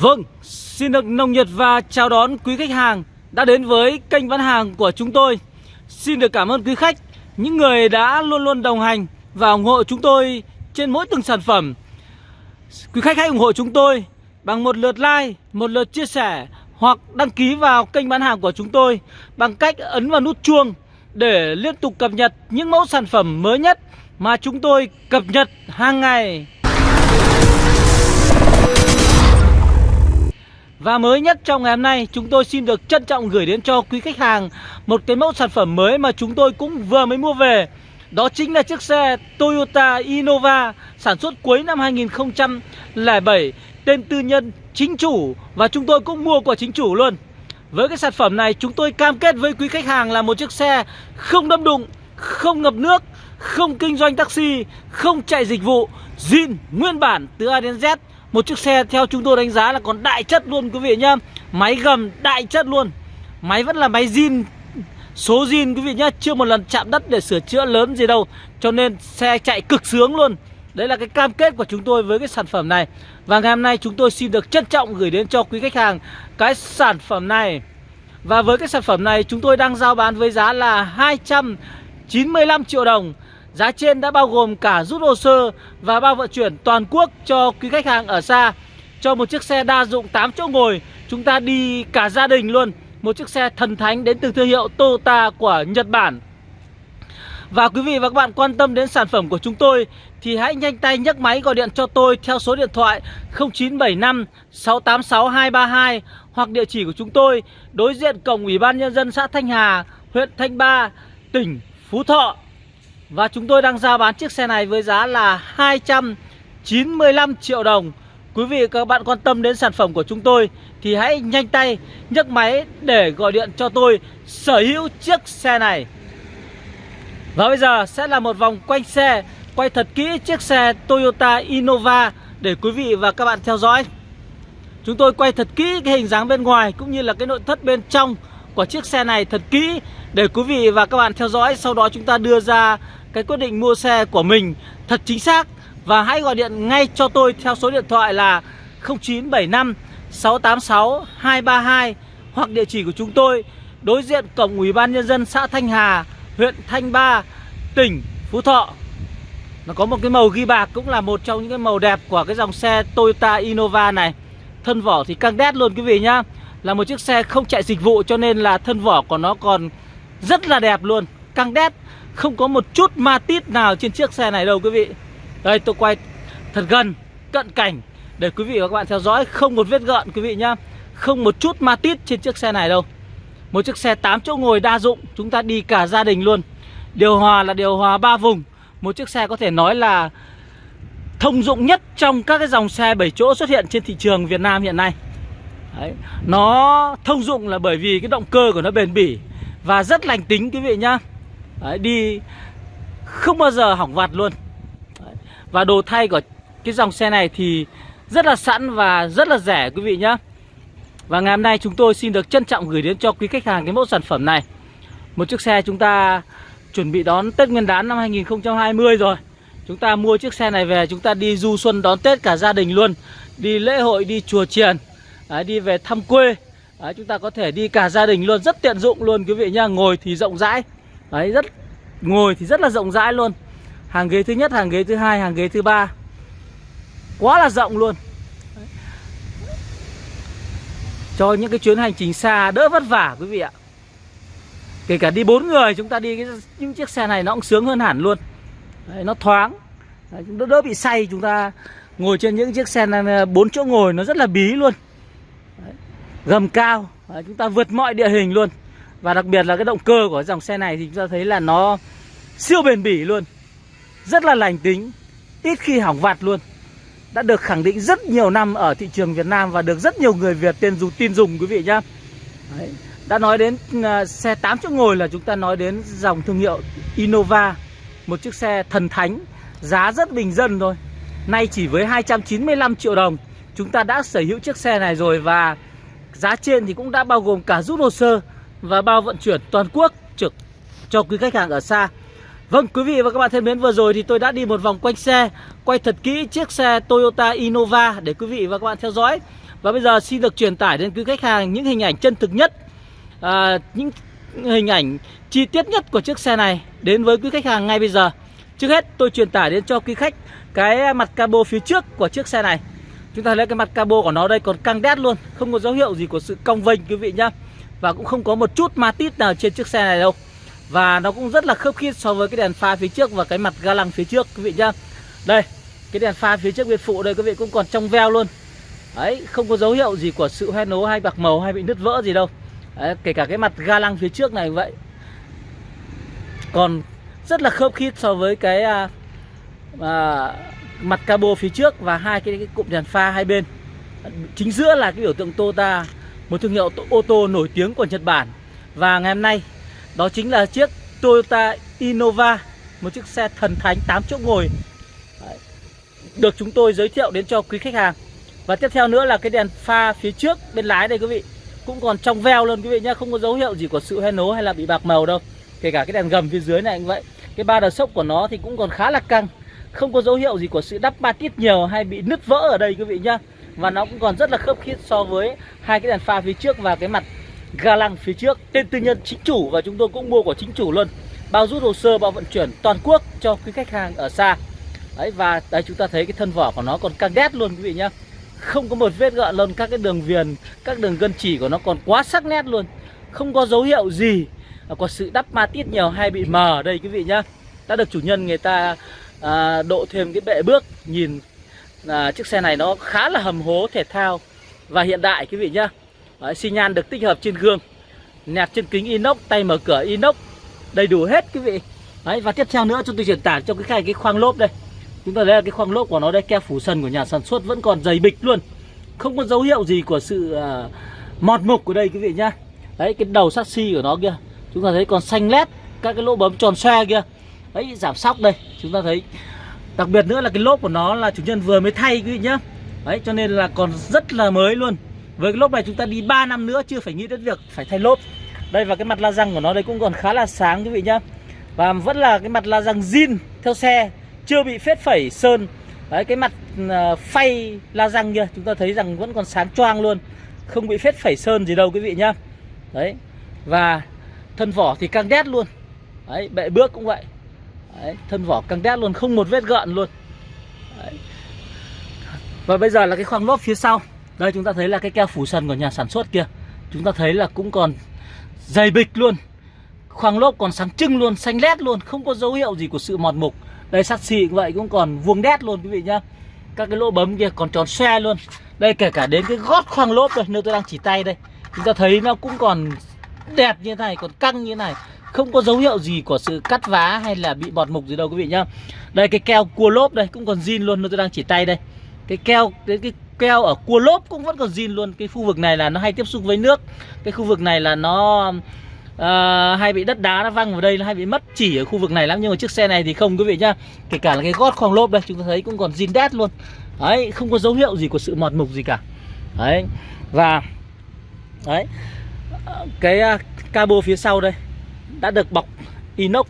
Vâng, xin được nồng nhiệt và chào đón quý khách hàng đã đến với kênh bán hàng của chúng tôi. Xin được cảm ơn quý khách, những người đã luôn luôn đồng hành và ủng hộ chúng tôi trên mỗi từng sản phẩm. Quý khách hãy ủng hộ chúng tôi bằng một lượt like, một lượt chia sẻ hoặc đăng ký vào kênh bán hàng của chúng tôi bằng cách ấn vào nút chuông để liên tục cập nhật những mẫu sản phẩm mới nhất mà chúng tôi cập nhật hàng ngày. Và mới nhất trong ngày hôm nay chúng tôi xin được trân trọng gửi đến cho quý khách hàng một cái mẫu sản phẩm mới mà chúng tôi cũng vừa mới mua về. Đó chính là chiếc xe Toyota Innova sản xuất cuối năm 2007 Tên tư nhân chính chủ và chúng tôi cũng mua của chính chủ luôn. Với cái sản phẩm này chúng tôi cam kết với quý khách hàng là một chiếc xe không đâm đụng, không ngập nước, không kinh doanh taxi, không chạy dịch vụ zin nguyên bản từ A đến Z một chiếc xe theo chúng tôi đánh giá là còn đại chất luôn, quý vị nhá. Máy gầm đại chất luôn. Máy vẫn là máy zin, Số zin, quý vị nhá. Chưa một lần chạm đất để sửa chữa lớn gì đâu. Cho nên xe chạy cực sướng luôn. Đấy là cái cam kết của chúng tôi với cái sản phẩm này. Và ngày hôm nay chúng tôi xin được trân trọng gửi đến cho quý khách hàng Cái sản phẩm này. Và với cái sản phẩm này chúng tôi đang giao bán với giá là 295 triệu đồng. Giá trên đã bao gồm cả rút hồ sơ và bao vận chuyển toàn quốc cho quý khách hàng ở xa. Cho một chiếc xe đa dụng 8 chỗ ngồi Chúng ta đi cả gia đình luôn. Một chiếc xe thần thánh đến từ thương hiệu Toyota của Nhật Bản. Và quý vị và các bạn quan tâm đến sản phẩm của chúng tôi thì hãy nhanh tay nhấc máy gọi điện cho tôi theo số điện thoại 0975 686 232 hoặc địa chỉ của chúng tôi đối diện cổng Ủy ban Nhân dân xã Thanh Hà, huyện Thanh Ba, tỉnh Phú Thọ. Và chúng tôi đang ra bán chiếc xe này với giá là 295 triệu đồng. Quý vị, các bạn quan tâm đến sản phẩm của chúng tôi Thì hãy nhanh tay nhấc máy để gọi điện cho tôi sở hữu chiếc xe này. Và bây giờ sẽ là một vòng quanh xe, Quay thật kỹ chiếc xe Toyota Innova Để quý vị và các bạn theo dõi. Chúng tôi quay thật kỹ cái hình dáng bên ngoài Cũng như là cái nội thất bên trong của chiếc xe này thật kỹ Để quý vị và các bạn theo dõi. Sau đó chúng ta đưa ra cái quyết định mua xe của mình thật chính xác. Và hãy gọi điện ngay cho tôi theo số điện thoại là 0975 686 232 Hoặc địa chỉ của chúng tôi đối diện cổng Ủy ban Nhân dân xã Thanh Hà, huyện Thanh Ba, tỉnh Phú Thọ. Nó có một cái màu ghi bạc cũng là một trong những cái màu đẹp của cái dòng xe Toyota Innova này. Thân vỏ thì căng đét luôn quý vị nhá. Là một chiếc xe không chạy dịch vụ cho nên là thân vỏ của nó còn rất là đẹp luôn. Căng đét, không có một chút ma tít nào trên chiếc xe này đâu quý vị. Đây, tôi quay thật gần, Cận cảnh Để quý vị và các bạn theo dõi. Không một vết gợn quý vị nhá. Không một chút ma tít trên chiếc xe này đâu. Một chiếc xe 8 chỗ ngồi đa dụng, Chúng ta đi cả gia đình luôn. Điều hòa là điều hòa 3 vùng. Một chiếc xe có thể nói là Thông dụng nhất trong các cái dòng xe 7 chỗ xuất hiện trên thị trường Việt Nam hiện nay. Đấy. Nó thông dụng là bởi vì cái động cơ của nó bền bỉ Và rất lành tính quý vị nhá. Đấy, đi không bao giờ hỏng vặt luôn. Đấy. Và đồ thay của cái dòng xe này thì rất là sẵn và rất là rẻ quý vị nhá. Và ngày hôm nay chúng tôi xin được trân trọng gửi đến cho quý khách hàng cái mẫu sản phẩm này. Một chiếc xe chúng ta chuẩn bị đón Tết Nguyên đán năm 2020 rồi. Chúng ta mua chiếc xe này về chúng ta đi du xuân đón Tết cả gia đình luôn. Đi lễ hội, đi chùa chiền à, Đi về thăm quê. À, Chúng ta có thể đi cả gia đình luôn Rất tiện dụng luôn. Quý vị nha Ngồi thì rộng rãi. Đấy rất Ngồi thì rất là rộng rãi luôn. Hàng ghế thứ nhất, hàng ghế thứ hai, hàng ghế thứ ba. Quá là rộng luôn. Đấy. Cho những cái chuyến hành trình xa đỡ vất vả quý vị ạ. Kể cả đi bốn người chúng ta đi cái, những chiếc xe này nó cũng sướng hơn hẳn luôn. Đấy, Nó thoáng. Đấy, đỡ, đỡ bị say chúng ta ngồi trên những chiếc xe bốn chỗ ngồi nó rất là bí luôn. Gầm cao. Đấy, Chúng ta vượt mọi địa hình luôn. Và đặc biệt là cái động cơ của dòng xe này thì chúng ta thấy là nó siêu bền bỉ luôn. Rất là lành tính Ít khi hỏng vặt luôn. Đã được khẳng định rất nhiều năm ở thị trường Việt Nam Và được rất nhiều người Việt tên dùng tin dùng quý vị nhá. Đấy. Đã nói đến uh, xe 8 chỗ ngồi là chúng ta nói đến dòng thương hiệu Innova Một chiếc xe thần thánh Giá rất bình dân thôi. Nay chỉ với 295 triệu đồng Chúng ta đã sở hữu chiếc xe này rồi Và giá trên thì cũng đã bao gồm cả rút hồ sơ và bao vận chuyển toàn quốc trực cho quý khách hàng ở xa. Vâng quý vị và các bạn thân mến vừa rồi thì tôi đã đi một vòng quanh xe Quay thật kỹ chiếc xe Toyota Innova để quý vị và các bạn theo dõi. Và bây giờ xin được truyền tải đến quý khách hàng những hình ảnh chân thực nhất à, Những hình ảnh chi tiết nhất của chiếc xe này đến với quý khách hàng ngay bây giờ. Trước hết tôi truyền tải đến cho quý khách cái mặt cabo phía trước của chiếc xe này. Chúng ta thấy cái mặt cabo của nó đây còn căng đét luôn. Không có dấu hiệu gì của sự cong vênh quý vị nhá. Và cũng không có một chút ma tít nào trên chiếc xe này đâu. Và nó cũng rất là khớp khít so với cái đèn pha phía trước và cái mặt ga lăng phía trước quý vị nhá. Đây, cái đèn pha phía trước bên phụ đây quý vị cũng còn trong veo luôn. Đấy, không có dấu hiệu gì của sự hoen nố hay bạc màu hay bị nứt vỡ gì đâu. Đấy, Kể cả cái mặt ga lăng phía trước này vậy. Còn rất là khớp khít so với cái à, à, mặt cabo phía trước và hai cái, cái cụm đèn pha hai bên. Chính giữa là cái biểu tượng Toyota một thương hiệu ô tô nổi tiếng của Nhật Bản. Và ngày hôm nay đó chính là chiếc Toyota Innova một chiếc xe thần thánh 8 chỗ ngồi được chúng tôi giới thiệu đến cho quý khách hàng. Và tiếp theo nữa là cái đèn pha phía trước bên lái đây quý vị. Cũng còn trong veo luôn quý vị nhé không có dấu hiệu gì của sự hoen nố hay là bị bạc màu đâu. Kể cả cái đèn gầm phía dưới này cũng vậy. Cái ba đờ sốc của nó thì cũng còn khá là căng không có dấu hiệu gì của sự đắp ba tít nhiều hay bị nứt vỡ ở đây, quý vị nhá. Và nó cũng còn rất là khớp khít so với hai cái đèn pha phía trước và cái mặt ga lăng phía trước. Tên tư nhân chính chủ và chúng tôi cũng mua của chính chủ luôn. Bao rút hồ sơ, bao vận chuyển toàn quốc cho quý khách hàng ở xa. Đấy, và đây chúng ta thấy cái thân vỏ của nó còn căng đét luôn, quý vị nhá. Không có một vết gợn luôn các cái đường viền, các đường gân chỉ của nó còn quá sắc nét luôn. Không có dấu hiệu gì có sự đắp ma tít nhiều hay bị mờ ở đây, quý vị nhá. Đã được chủ nhân người ta à, độ thêm cái bệ bước nhìn à, chiếc xe này nó khá là hầm hố thể thao và hiện đại quý vị nhá. Đấy, xi nhan được tích hợp trên gương nẹp trên kính inox tay mở cửa inox đầy đủ hết quý vị. Đấy, và tiếp theo nữa chúng tôi truyền tải cho cái khai cái khoang lốp đây. Chúng ta thấy là cái khoang lốp của nó đây keo phủ sần của nhà sản xuất vẫn còn dày bịch luôn. Không có dấu hiệu gì của sự à, mọt mục của đây quý vị nhá. Đấy cái đầu sắt xi của nó kia chúng ta thấy còn xanh lét các cái lỗ bấm tròn xoe kia đấy, giảm sóc đây, chúng ta thấy. Đặc biệt nữa là cái lốp của nó là chủ nhân vừa mới thay quý vị nhá. Đấy, cho nên là còn rất là mới luôn. Với cái lốp này chúng ta đi 3 năm nữa chưa phải nghĩ đến việc phải thay lốp. Đây, và cái mặt la răng của nó đây cũng còn khá là sáng quý vị nhá. Và vẫn là cái mặt la răng zin theo xe, chưa bị phết phẩy, sơn. Đấy, cái mặt ờ, phay la răng kia, chúng ta thấy rằng vẫn còn sáng choang luôn. Không bị phết phẩy, sơn gì đâu quý vị nhá. Đấy, và thân vỏ thì căng đét luôn. Đấy, bệ bước cũng vậy. Đấy, thân vỏ căng đét luôn không một vết gợn luôn. Đấy. và bây giờ là cái khoang lốp phía sau. Đây chúng ta thấy là cái keo phủ sần của nhà sản xuất kia chúng ta thấy là cũng còn dày bịch luôn. Khoang lốp còn sáng trưng luôn xanh lét luôn không có dấu hiệu gì của sự mọt mục. Đây sắt xì cũng vậy cũng còn vuông đét luôn quý vị nhá. Các cái lỗ bấm kia còn tròn xe luôn. Đây kể cả đến cái gót khoang lốp đây nơi tôi đang chỉ tay đây. Chúng ta thấy nó cũng còn đẹp như thế này còn căng như thế này không có dấu hiệu gì của sự cắt vá hay là bị bọt mục gì đâu quý vị nhá. Đây cái keo cua lốp đây cũng còn zin luôn tôi đang chỉ tay đây. Cái keo cái, cái keo ở cua lốp cũng vẫn còn zin luôn. Cái khu vực này là nó hay tiếp xúc với nước. Cái khu vực này là nó uh, hay bị đất đá nó văng vào đây nó hay bị mất chỉ ở khu vực này lắm. Nhưng mà chiếc xe này thì không quý vị nhá. Kể cả là cái gót khoang lốp đây chúng ta thấy cũng còn zin đét luôn. Đấy không có dấu hiệu gì của sự mọt mục gì cả. Đấy và đấy cái uh, cabo phía sau đây đã được bọc inox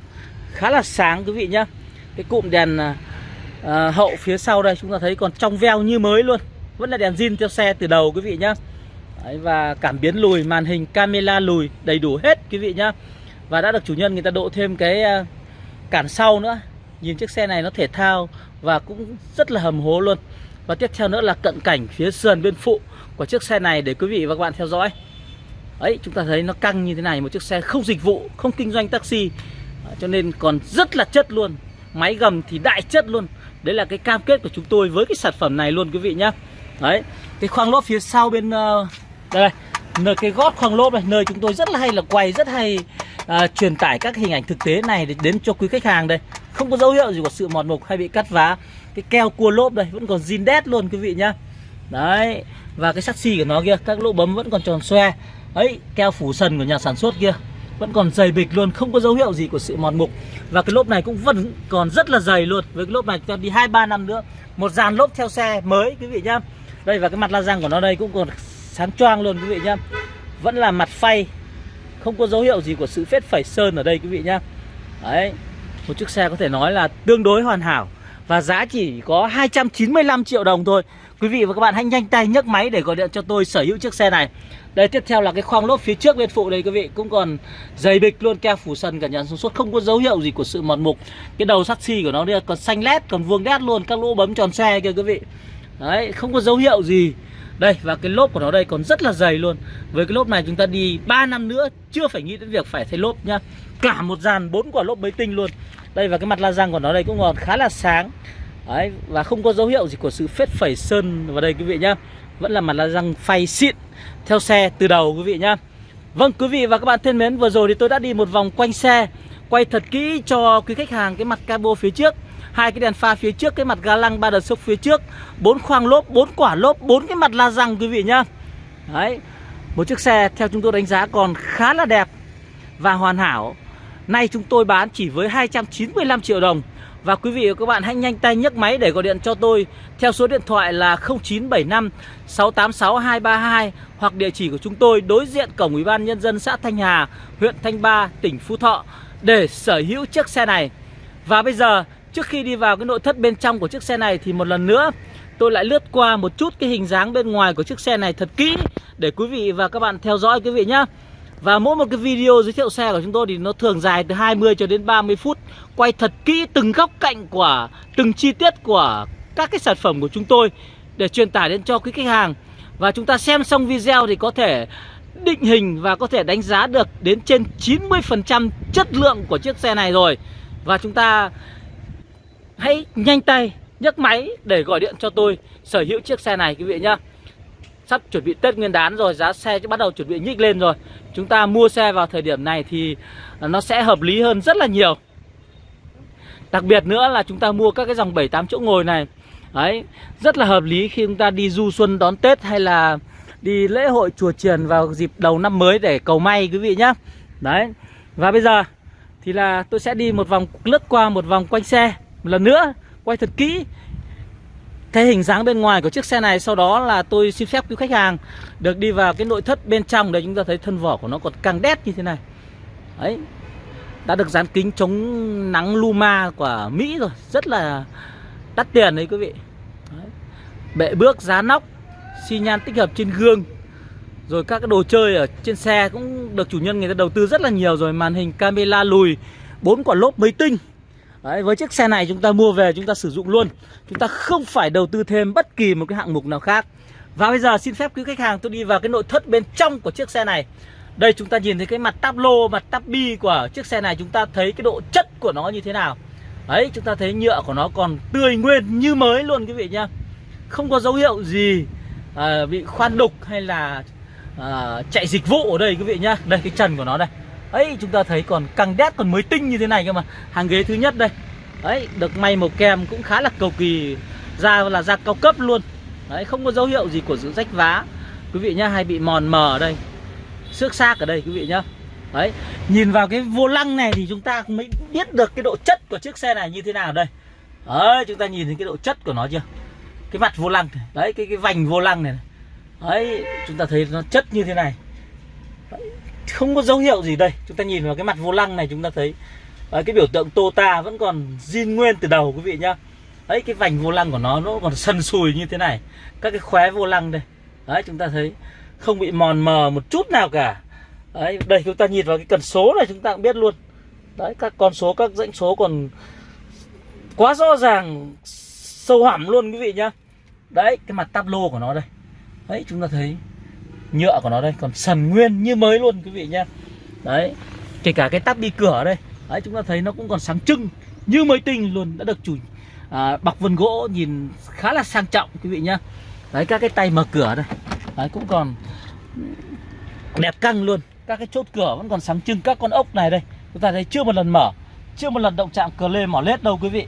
khá là sáng quý vị nhá. Cái cụm đèn à, à, hậu phía sau đây chúng ta thấy còn trong veo như mới luôn. Vẫn là đèn zin theo xe từ đầu quý vị nhá. Đấy, và cảm biến lùi màn hình camera lùi đầy đủ hết quý vị nhá. Và đã được chủ nhân người ta độ thêm cái à, cản sau nữa. Nhìn chiếc xe này nó thể thao và cũng rất là hầm hố luôn. Và tiếp theo nữa là cận cảnh phía sườn bên phụ của chiếc xe này để quý vị và các bạn theo dõi ấy chúng ta thấy nó căng như thế này một chiếc xe không dịch vụ không kinh doanh taxi. Cho nên còn rất là chất luôn. Máy gầm thì đại chất luôn. Đấy là cái cam kết của chúng tôi với cái sản phẩm này luôn quý vị nhá. Đấy cái khoang lốp phía sau bên uh, đây nơi cái gót khoang lốp này nơi chúng tôi rất là hay là quay rất hay uh, truyền tải các hình ảnh thực tế này đến cho quý khách hàng đây. Không có dấu hiệu gì của sự mòn mục hay bị cắt vá. Cái keo cua lốp đây vẫn còn zin đét luôn quý vị nhá. Đấy và cái sắt xi của nó kia các lỗ bấm vẫn còn tròn xoe ấy, keo phủ sần của nhà sản xuất kia, vẫn còn dày bịch luôn, không có dấu hiệu gì của sự mòn mục. Và cái lốp này cũng vẫn còn rất là dày luôn. Với cái lốp này cho đi hai, ba năm nữa, một dàn lốp theo xe mới, quý vị nhá. Đây, và cái mặt la răng của nó đây cũng còn sáng choang luôn, quý vị nhá. Vẫn là mặt phay, không có dấu hiệu gì của sự phết phẩy sơn ở đây, quý vị nhá. Đấy, một chiếc xe có thể nói là tương đối hoàn hảo và giá chỉ có 295 triệu đồng thôi. Quý vị và các bạn hãy nhanh tay nhấc máy để gọi điện cho tôi sở hữu chiếc xe này. Đây, tiếp theo là cái khoang lốp phía trước bên phụ đây, quý vị. Cũng còn dày bịch luôn, keo phủ sân cả nhà sản xuất Không có dấu hiệu gì của sự mòn mục. Cái đầu sắt xi của nó đây còn xanh lét, còn vuông đét luôn, Các lỗ bấm tròn xe kìa quý vị. Đấy, không có dấu hiệu gì. Đây, và cái lốp của nó đây còn rất là dày luôn. Với cái lốp này chúng ta đi 3 năm nữa, Chưa phải nghĩ đến việc phải thay lốp nhá. Cả một dàn bốn quả lốp mới tinh luôn. Đây và cái mặt la răng của nó đây cũng còn khá là sáng. Đấy, và không có dấu hiệu gì của sự phết phẩy sơn vào đây quý vị nhá. Vẫn là mặt la răng phay xịn theo xe từ đầu quý vị nhá. Vâng quý vị và các bạn thân mến Vừa rồi thì tôi đã đi một vòng quanh xe Quay thật kỹ cho quý khách hàng cái mặt cabo phía trước. Hai cái đèn pha phía trước cái mặt ga lăng ba đợt sốc phía trước. Bốn khoang lốp bốn quả lốp bốn cái mặt la răng quý vị nhá. Đấy một chiếc xe theo chúng tôi đánh giá còn khá là đẹp và hoàn hảo nay chúng tôi bán chỉ với 295 triệu đồng và quý vị và các bạn hãy nhanh tay nhấc máy để gọi điện cho tôi theo số điện thoại là 0975 686 232 hoặc địa chỉ của chúng tôi đối diện cổng Ủy ban nhân dân xã Thanh Hà, huyện Thanh Ba, tỉnh Phú Thọ để sở hữu chiếc xe này. Và bây giờ Trước khi đi vào cái nội thất bên trong của chiếc xe này thì một lần nữa tôi lại lướt qua một chút cái hình dáng bên ngoài của chiếc xe này thật kỹ để quý vị và các bạn theo dõi quý vị nhé. Và mỗi một cái video giới thiệu xe của chúng tôi thì nó thường dài từ 20 cho đến 30 phút. Quay thật kỹ từng góc cạnh của, từng chi tiết của các cái sản phẩm của chúng tôi Để truyền tải đến cho quý khách hàng. Và chúng ta xem xong video thì có thể định hình và có thể đánh giá được đến trên 90% chất lượng của chiếc xe này rồi. Và chúng ta hãy nhanh tay, nhấc máy để gọi điện cho tôi, sở hữu chiếc xe này, quý vị nhá. Sắp chuẩn bị Tết Nguyên đán rồi, giá xe bắt đầu chuẩn bị nhích lên rồi chúng ta mua xe vào thời điểm này thì nó sẽ hợp lý hơn rất là nhiều. Đặc biệt nữa là chúng ta mua các cái dòng 7 8 chỗ ngồi này. Đấy, rất là hợp lý khi chúng ta đi du xuân đón Tết hay là đi lễ hội chùa triền vào dịp đầu năm mới để cầu may quý vị nhá. Đấy, và bây giờ thì là tôi sẽ đi một vòng lướt qua một vòng quanh xe một lần nữa, quay thật kỹ thấy hình dáng bên ngoài của chiếc xe này Sau đó là tôi xin phép quý khách hàng Được đi vào cái nội thất bên trong Để chúng ta thấy thân vỏ của nó còn càng đét như thế này. Đấy, Đã được dán kính chống nắng Luma của Mỹ rồi. Rất là đắt tiền đấy quý vị. Đấy. Bệ bước, giá nóc, xi nhan tích hợp trên gương, Rồi các cái đồ chơi ở trên xe Cũng được chủ nhân người ta đầu tư rất là nhiều rồi. Màn hình camera lùi, bốn quả lốp mấy tinh. Đấy, với chiếc xe này chúng ta mua về chúng ta sử dụng luôn. Chúng ta không phải đầu tư thêm bất kỳ một cái hạng mục nào khác. Và bây giờ xin phép quý khách hàng tôi đi vào cái nội thất bên trong của chiếc xe này. Đây chúng ta nhìn thấy cái mặt táp lô, mặt táp bi của chiếc xe này Chúng ta thấy cái độ chất của nó như thế nào. Đấy, chúng ta thấy nhựa của nó còn tươi nguyên như mới luôn quý vị nhá. Không có dấu hiệu gì à, bị khoan đục hay là à, chạy dịch vụ ở đây quý vị nhá. Đây cái trần của nó đây ấy, chúng ta thấy còn căng đét, còn mới tinh như thế này cơ mà. Hàng ghế thứ nhất đây. Đấy được may màu kem cũng khá là cầu kỳ. Da là da cao cấp luôn. Đấy, không có dấu hiệu gì của sự rách vá. Quý vị nhá, hay bị mòn mờ ở đây. Xước xác ở đây, quý vị nhá. Đấy, nhìn vào cái vô lăng này thì chúng ta mới biết được cái độ chất của chiếc xe này như thế nào đây. Đấy, chúng ta nhìn thấy cái độ chất của nó chưa? Cái mặt vô lăng này. đấy, cái cái vành vô lăng này. Đấy, chúng ta thấy nó chất như thế này không có dấu hiệu gì đây. Chúng ta nhìn vào cái mặt vô lăng này chúng ta thấy đấy, cái biểu tượng Tota vẫn còn zin nguyên từ đầu quý vị nhá. Đấy cái vành vô lăng của nó nó còn sần sùi như thế này. Các cái khóe vô lăng đây. Đấy chúng ta thấy không bị mòn mờ một chút nào cả. Đấy đây chúng ta nhìn vào cái cần số này chúng ta cũng biết luôn. Đấy các con số các dãy số còn quá rõ ràng sâu hẳm luôn quý vị nhá. Đấy cái mặt tablo của nó đây. Đấy chúng ta thấy nhựa của nó đây còn sần nguyên như mới luôn quý vị nhé đấy kể cả cái tắp đi cửa đây đấy chúng ta thấy nó cũng còn sáng trưng như mới tinh luôn đã được chủ à, bọc vân gỗ nhìn khá là sang trọng quý vị nhá. Đấy các cái tay mở cửa đây đấy cũng còn đẹp căng luôn. Các cái chốt cửa vẫn còn sáng trưng các con ốc này đây chúng ta thấy chưa một lần mở chưa một lần động chạm cờ lê mỏ lết đâu quý vị.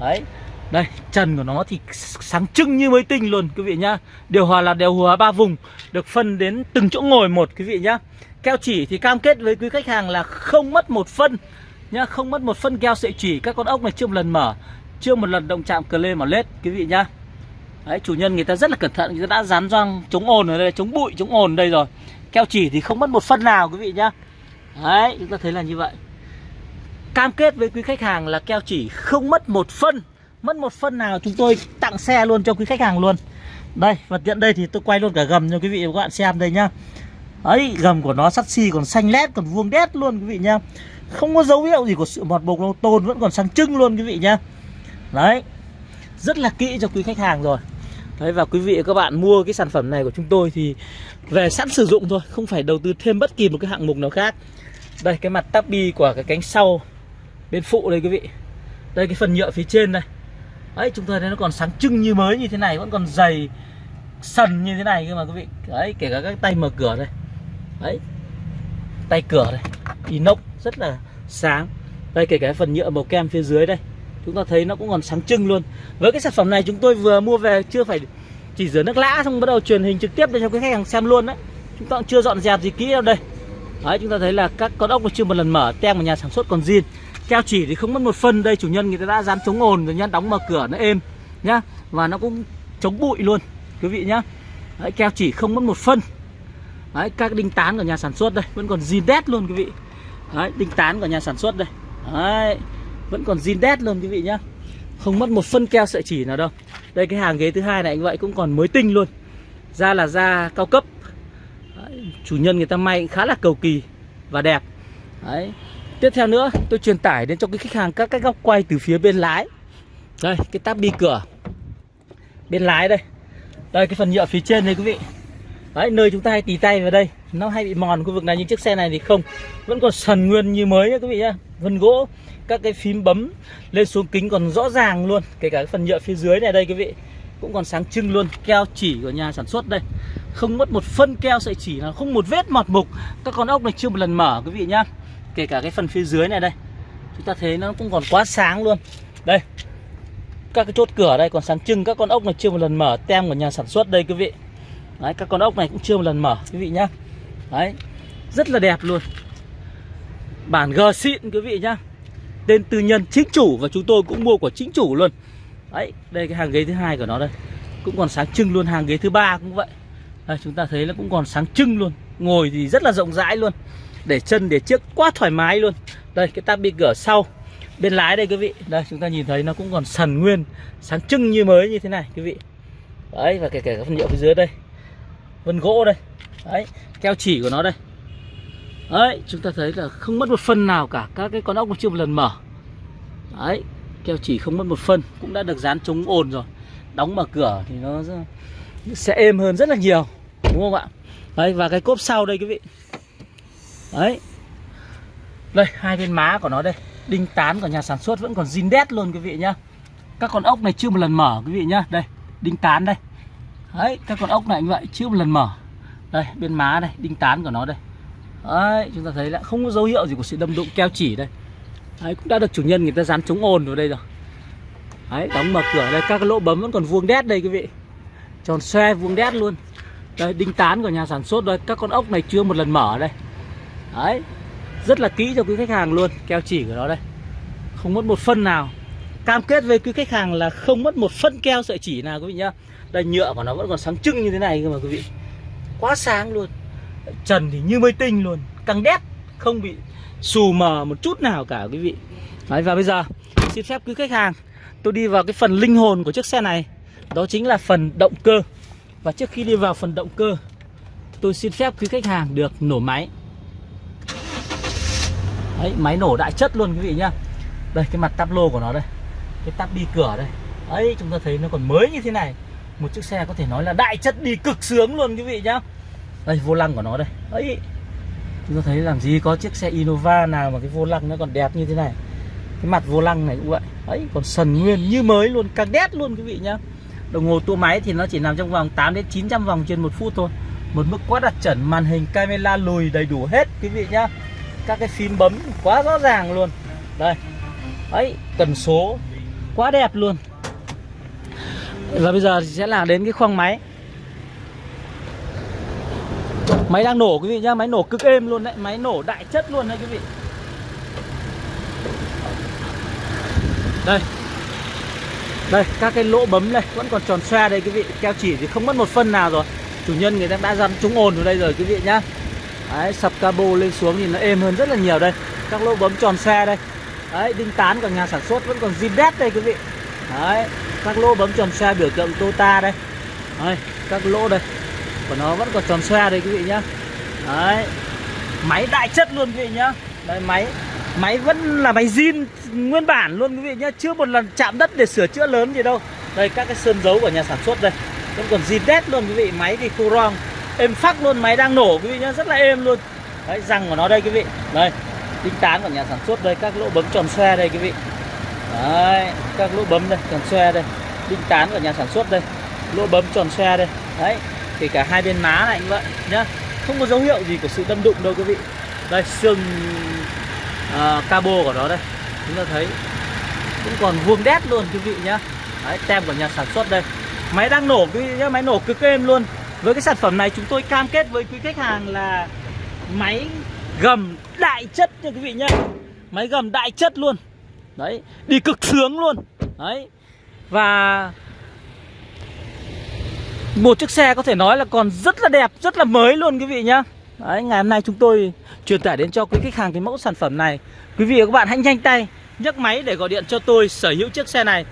Đấy đây, trần của nó thì sáng trưng như mới tinh luôn, quý vị nhá. Điều hòa là điều hòa ba vùng, Được phân đến từng chỗ ngồi một, quý vị nhá. Keo chỉ thì cam kết với quý khách hàng là không mất một phân, nhá. Không mất một phân keo sợi chỉ, Các con ốc này chưa một lần mở, Chưa một lần động chạm cờ lê mà lết, quý vị nhá. Đấy, chủ nhân người ta rất là cẩn thận, Người ta đã dán răng, chống ồn ở đây, Chống bụi, chống ồn đây rồi. Keo chỉ thì không mất một phân nào, quý vị nhá. Đấy, chúng ta thấy là như vậy. Cam kết với quý khách hàng là keo chỉ không mất một phân. Mất một phân nào chúng tôi tặng xe luôn cho quý khách hàng luôn. Đây và tiện đây thì tôi quay luôn cả gầm cho quý vị và các bạn xem đây nhá. Ấy, gầm của nó sắt xi, còn xanh lét, còn vuông đét luôn quý vị nhá. Không có dấu hiệu gì của sự mọt bột đâu Tôn, vẫn còn sáng trưng luôn quý vị nhá. Đấy, Rất là kỹ cho quý khách hàng rồi. Đấy, và quý vị và các bạn mua cái sản phẩm này của chúng tôi thì về sẵn sử dụng thôi, Không phải đầu tư thêm bất kỳ một cái hạng mục nào khác. Đây, cái mặt tabi của cái cánh sau Bên phụ đây quý vị. Đây, cái phần nhựa phía trên đây. Đấy chúng tôi thấy nó còn sáng trưng như mới như thế này, Vẫn còn dày sần như thế này cơ mà quý vị. Đấy kể cả các tay mở cửa đây. Đấy Tay cửa đây. Inox rất là sáng. Đây, kể cả phần nhựa màu kem phía dưới đây. Chúng ta thấy nó cũng còn sáng trưng luôn. Với cái sản phẩm này chúng tôi vừa mua về chưa phải chỉ rửa nước lã xong bắt đầu truyền hình trực tiếp để cho cái khách hàng xem luôn đấy. Chúng ta cũng chưa dọn dẹp gì kỹ đâu đây. Đấy chúng ta thấy là các con ốc nó chưa một lần mở, Tem của nhà sản xuất còn zin. Keo chỉ thì không mất một phân. Đây chủ nhân người ta đã dán chống ồn rồi nhá Đóng mở cửa nó êm nhá Và nó cũng chống bụi luôn quý vị nhá. Đấy, keo chỉ không mất một phân. Đấy, các đinh tán của nhà sản xuất đây vẫn còn zin đét luôn quý vị. Đấy, đinh tán của nhà sản xuất đây. Đấy, vẫn còn zin đét luôn quý vị nhá. Không mất một phân keo sợi chỉ nào đâu. Đây cái hàng ghế thứ hai này anh vậy cũng còn mới tinh luôn. Da là da cao cấp. Đấy, chủ nhân người ta may khá là cầu kỳ và đẹp. Đấy tiếp theo nữa tôi truyền tải đến cho cái khách hàng các cái góc quay từ phía bên lái. Đây cái táp bi cửa. Bên lái đây. Đây cái phần nhựa phía trên đây quý vị. Đấy, nơi chúng ta hay tì tay vào đây. Nó hay bị mòn khu vực này nhưng chiếc xe này thì không. Vẫn còn sần nguyên như mới nhá quý vị nhá. Vân gỗ các cái phím bấm lên xuống kính còn rõ ràng luôn. Kể cả cái phần nhựa phía dưới này đây quý vị cũng còn sáng trưng luôn. Keo chỉ của nhà sản xuất đây. Không mất một phân keo sợi chỉ là không một vết mọt mục. Các con ốc này chưa một lần mở quý vị nhá kể cả cái phần phía dưới này đây. Chúng ta thấy nó cũng còn quá sáng luôn. Đây các cái chốt cửa đây còn sáng trưng các con ốc này chưa một lần mở tem của nhà sản xuất đây quý vị. Đấy các con ốc này cũng chưa một lần mở quý vị nhá. Đấy rất là đẹp luôn. Bản G xịn quý vị nhá. Tên tư nhân chính chủ và chúng tôi cũng mua của chính chủ luôn. Đấy đây cái hàng ghế thứ hai của nó đây. Cũng còn sáng trưng luôn hàng ghế thứ ba cũng vậy. Đây, chúng ta thấy nó cũng còn sáng trưng luôn. Ngồi thì rất là rộng rãi luôn để chân, để chiếc quá thoải mái luôn. Đây, cái tab bị cửa sau. Bên lái đây, quý vị. Đây, chúng ta nhìn thấy nó cũng còn sần nguyên, sáng trưng như mới như thế này, quý vị. Đấy, và kể cả các phần nhựa phía dưới đây. Vân gỗ đây. Đấy, keo chỉ của nó đây. Đấy, chúng ta thấy là không mất một phân nào cả. Các cái con ốc chưa một lần mở. Đấy, keo chỉ không mất một phân cũng đã được dán chống ồn rồi. Đóng mở cửa thì nó sẽ êm hơn rất là nhiều. Đúng không ạ? Đấy, và cái cốp sau đây, quý vị đấy. Đây, hai bên má của nó đây. Đinh tán của nhà sản xuất vẫn còn zin đét luôn, quý vị nhá. Các con ốc này chưa một lần mở, quý vị nhá. Đây, đinh tán đây. Đấy, các con ốc này như vậy, chưa một lần mở. Đây bên má đây, đinh tán của nó đây. Đấy, chúng ta thấy là không có dấu hiệu gì của sự đâm đụng keo chỉ đây. Đấy, cũng đã được chủ nhân người ta dán chống ồn vào đây rồi. Đấy, đóng mở cửa đây, các cái lỗ bấm vẫn còn vuông đét đây, quý vị. Tròn xoe, vuông đét luôn. Đây, đinh tán của nhà sản xuất đây, các con ốc này chưa một lần mở đây đấy rất là kỹ cho quý khách hàng luôn. Keo chỉ của nó đây. Không mất một phân nào. Cam kết với quý khách hàng là không mất một phân keo sợi chỉ nào quý vị nhá. Đây nhựa của nó vẫn còn sáng trưng như thế này cơ mà quý vị. Quá sáng luôn. Trần thì như mới tinh luôn. Căng đét không bị xù mờ một chút nào cả quý vị. Đấy, và bây giờ xin phép quý khách hàng tôi đi vào cái phần linh hồn của chiếc xe này. Đó chính là phần động cơ. Và trước khi đi vào phần động cơ tôi xin phép quý khách hàng được nổ máy. Đấy, máy nổ đại chất luôn quý vị nhá. Đây cái mặt tắp lô của nó đây. Cái tắp đi cửa đây. Ấy chúng ta thấy nó còn mới như thế này. Một chiếc xe có thể nói là đại chất đi cực sướng luôn quý vị nhá. Đây vô lăng của nó đây. Ấy chúng ta thấy làm gì có chiếc xe Innova nào mà cái vô lăng nó còn đẹp như thế này. Cái mặt vô lăng này cũng vậy. Ấy còn sần nguyên như mới luôn càng đét luôn quý vị nhá. Đồng hồ tua máy thì nó chỉ nằm trong vòng 8 đến 900 vòng trên một phút thôi. Một mức quá đặt chuẩn màn hình camera lùi đầy đủ hết quý vị nhá các cái phím bấm quá rõ ràng luôn đây ấy cần số quá đẹp luôn và bây giờ thì sẽ là đến cái khoang máy Máy đang nổ quý vị nhá, máy nổ cực êm luôn đấy, máy nổ đại chất luôn đấy quý vị. Đây. Đây, các cái lỗ bấm đây vẫn còn tròn xoe đây quý vị, keo chỉ thì không mất một phân nào rồi. Chủ nhân người ta đã dặn trúng ồn rồi đây rồi quý vị nhá. Đấy, sập cabo lên xuống thì nó êm hơn rất là nhiều đây. Các lỗ bấm tròn xe đây. Đấy, đinh tán của nhà sản xuất vẫn còn zin đét đây quý vị. Đấy, các lỗ bấm tròn xe biểu tượng Tota đây. đây các lỗ đây của nó vẫn còn tròn xe đây quý vị nhá đấy máy đại chất luôn quý vị nhá Đấy, máy máy vẫn là máy zin nguyên bản luôn quý vị nhá chưa một lần chạm đất để sửa chữa lớn gì đâu đây các cái sơn dấu của nhà sản xuất đây vẫn còn zin đét luôn quý vị máy thì khu rong êm phắc luôn máy đang nổ quý vị nhá rất là êm luôn. Đấy răng của nó đây quý vị. Đây đinh tán của nhà sản xuất đây các lỗ bấm tròn xoe đây quý vị. Đấy các lỗ bấm đây tròn xoe đây. Đinh tán của nhà sản xuất đây lỗ bấm tròn xoe đây. Đấy thì cả hai bên má này cũng vậy nhá. Không có dấu hiệu gì của sự đâm đụng đâu quý vị. Đây xương uh, cabo của nó đây. Chúng ta thấy cũng còn vuông đét luôn quý vị nhá. Đấy, tem của nhà sản xuất đây. Máy đang nổ quý vị nhá máy nổ cực êm luôn với cái sản phẩm này chúng tôi cam kết với quý khách hàng là máy gầm đại chất nha quý vị nhá. Máy gầm đại chất luôn. Đấy, đi cực sướng luôn. Đấy. Và một chiếc xe có thể nói là còn rất là đẹp, rất là mới luôn quý vị nhá. Đấy, ngày hôm nay chúng tôi truyền tải đến cho quý khách hàng cái mẫu sản phẩm này. Quý vị và các bạn hãy nhanh tay nhấc máy để gọi điện cho tôi sở hữu chiếc xe này.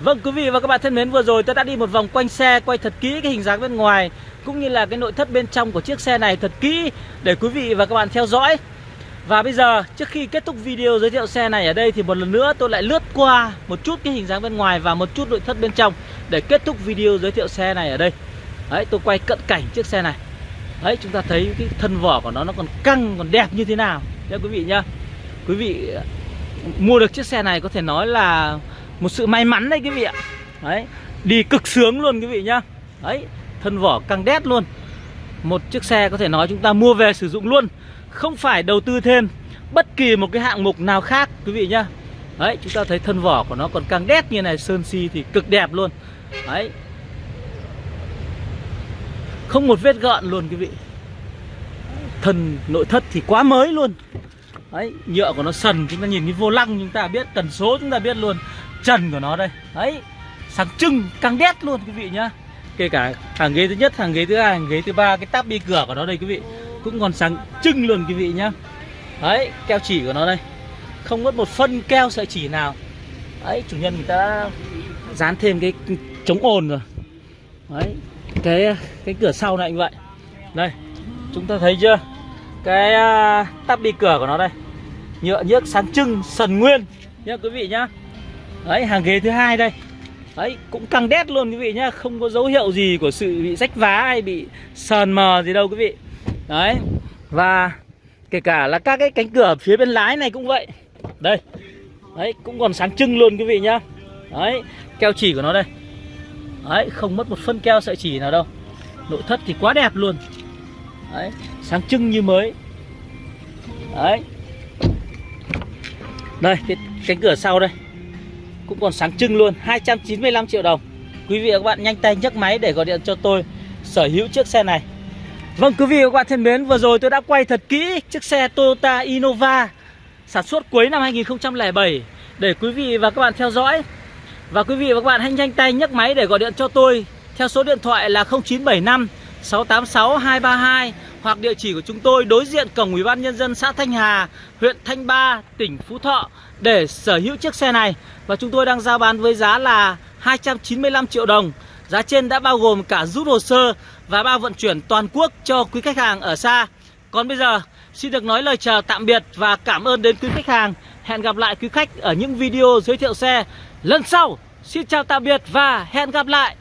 Vâng quý vị và các bạn thân mến, vừa rồi tôi đã đi một vòng quanh xe, quay thật kỹ cái hình dáng bên ngoài, cũng như là cái nội thất bên trong của chiếc xe này thật kỹ để quý vị và các bạn theo dõi và bây giờ, trước khi kết thúc video giới thiệu xe này ở đây thì một lần nữa tôi lại lướt qua một chút cái hình dáng bên ngoài và một chút nội thất bên trong để kết thúc video giới thiệu xe này ở đây. Đấy, tôi quay cận cảnh chiếc xe này. Đấy, chúng ta thấy cái thân vỏ của nó nó còn căng, còn đẹp như thế nào nha quý vị nhá. Quý vị mua được chiếc xe này có thể nói là một sự may mắn đấy quý vị ạ. Đấy, đi cực sướng luôn quý vị nhá. Đấy, thân vỏ căng đét luôn. Một chiếc xe có thể nói chúng ta mua về sử dụng luôn không phải đầu tư thêm bất kỳ một cái hạng mục nào khác quý vị nhá Đấy chúng ta thấy thân vỏ của nó còn căng đét như này Sơn si thì cực đẹp luôn Đấy Không một vết gợn luôn quý vị Thân nội thất thì quá mới luôn Đấy nhựa của nó sần Chúng ta nhìn cái vô lăng chúng ta biết Tần số chúng ta biết luôn Trần của nó đây. Đấy sáng trưng căng đét luôn quý vị nhá. Kể cả hàng ghế thứ nhất, hàng ghế thứ hai, hàng ghế thứ ba Cái táp đi cửa của nó đây quý vị cũng còn sáng trưng luôn quý vị nhá. Đấy keo chỉ của nó đây. Không mất một phân keo sợi chỉ nào. Đấy chủ nhân người ta dán thêm cái chống ồn rồi. Đấy cái cái cửa sau này như vậy. Đây chúng ta thấy chưa? Cái à, uh, tắp đi cửa của nó đây. Nhựa nhớt sáng trưng sần nguyên. Nhá quý vị nhá đấy, hàng ghế thứ hai đây. Đấy, cũng căng đét luôn quý vị nhá, không có dấu hiệu gì của sự bị rách vá hay bị sờn mờ gì đâu quý vị. Đấy, Và kể cả là các cái cánh cửa phía bên lái này cũng vậy. Đây, Đấy, cũng còn sáng trưng luôn quý vị nhá. Đấy, Keo chỉ của nó đây. Đấy, không mất một phân keo sợi chỉ nào đâu. Nội thất thì quá đẹp luôn. Đấy, Sáng trưng như mới. Đấy. Đây, cái cánh cửa sau đây. Cũng còn sáng trưng luôn 295 triệu đồng Quý vị và các bạn nhanh tay nhấc máy để gọi điện cho tôi Sở hữu chiếc xe này Vâng quý vị và các bạn thân mến, vừa rồi tôi đã quay thật kỹ chiếc xe Toyota Innova sản xuất cuối năm 2007 để quý vị và các bạn theo dõi. Và quý vị và các bạn hãy nhanh tay nhấc máy để gọi điện cho tôi theo số điện thoại là 0975 686 232 hoặc địa chỉ của chúng tôi đối diện cổng Ủy ban nhân dân xã Thanh Hà, huyện Thanh Ba, tỉnh Phú Thọ để sở hữu chiếc xe này và chúng tôi đang giao bán với giá là 295 triệu đồng. Giá trên đã bao gồm cả rút hồ sơ và bao vận chuyển toàn quốc cho quý khách hàng ở xa. Còn bây giờ, xin được nói lời chào tạm biệt và cảm ơn đến quý khách hàng. Hẹn gặp lại quý khách ở những video giới thiệu xe lần sau. Xin chào tạm biệt và hẹn gặp lại.